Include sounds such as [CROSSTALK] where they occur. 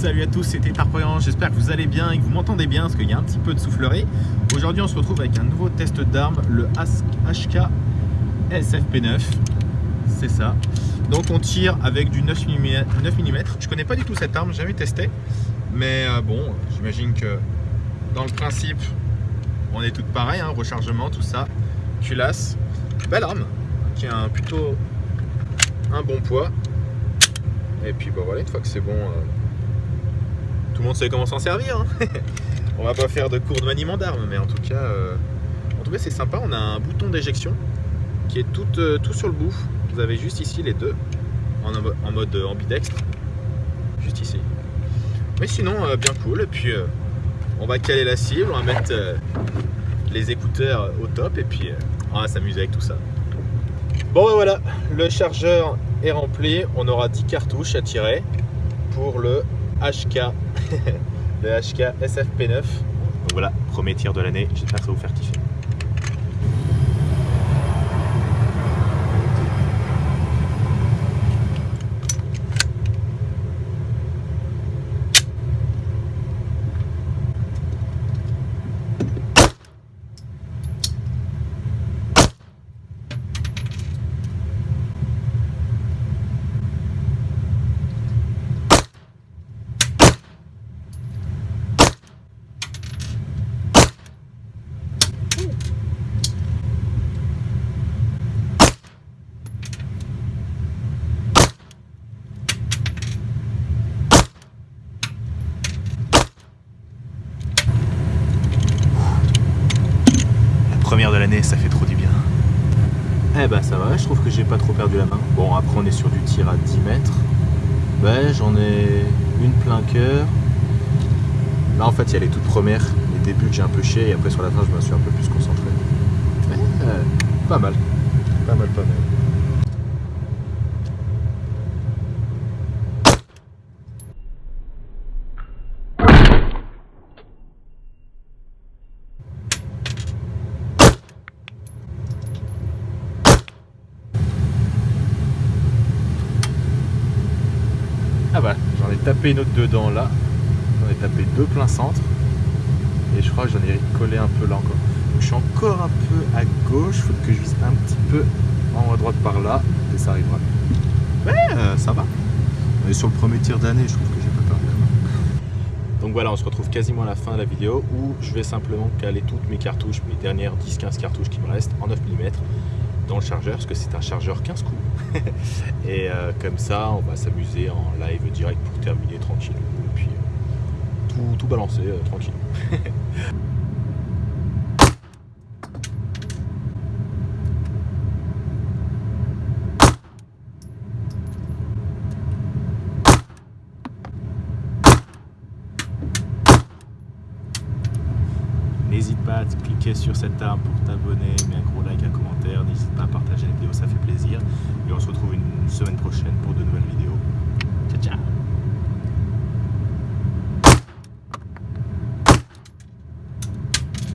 Salut à tous, c'était Tarpoyan, j'espère que vous allez bien et que vous m'entendez bien parce qu'il y a un petit peu de soufflerie. Aujourd'hui on se retrouve avec un nouveau test d'armes, le HK SFP9, c'est ça. Donc on tire avec du 9 mm, 9 mm. Je connais pas du tout cette arme, jamais testé, mais euh, bon, j'imagine que dans le principe on est toutes pareilles, hein, rechargement, tout ça, culasse, belle arme, qui a un, plutôt un bon poids. Et puis bah voilà, une fois que c'est bon, euh, tout le monde sait comment s'en servir. Hein. [LAUGHS] on va pas faire de cours de maniement d'armes, mais en tout cas, euh, cas c'est sympa. On a un bouton d'éjection qui est tout, euh, tout sur le bout. Vous avez juste ici les deux en, en mode ambidextre, juste ici. Mais sinon, bien cool. Et puis on va caler la cible, on va mettre les écouteurs au top et puis on va s'amuser avec tout ça. Bon ben voilà, le chargeur est rempli. On aura 10 cartouches à tirer pour le HK, [LAUGHS] le HK SFP9. Donc voilà, premier tir de l'année. J'espère que ça vous faire kiffer. Première de l'année, ça fait trop du bien. Eh ben ça va, je trouve que j'ai pas trop perdu la main. Bon après on est sur du tir à 10 mètres. Ben j'en ai une plein cœur. Là en fait il y a les toutes premières, les débuts que j'ai un peu chier et après sur la fin je me suis un peu plus concentré. Euh, pas mal, pas mal, pas mal. Ah bah, j'en ai tapé une autre dedans là. J'en ai tapé deux plein centre. Et je crois que j'en ai collé un peu là encore. je suis encore un peu à gauche. Faut que je vise un petit peu en haut à droite par là. Et ça arrivera. Ouais, euh, ça va. On est sur le premier tir d'année. Je trouve que j'ai pas perdu la main. Donc voilà, on se retrouve quasiment à la fin de la vidéo où je vais simplement caler toutes mes cartouches, mes dernières 10-15 cartouches qui me restent en 9 mm dans le chargeur parce que c'est un chargeur 15 coups [LAUGHS] et euh, comme ça on va s'amuser en live direct pour terminer tranquille. Et puis euh, tout, balancer euh, tranquille. [LAUGHS] N'hésite pas à cliquer sur cette arme pour t'abonner, mets un gros like, un commentaire, n'hésite pas à partager la vidéo, ça fait Et on se retrouve une semaine prochaine pour de nouvelles vidéos.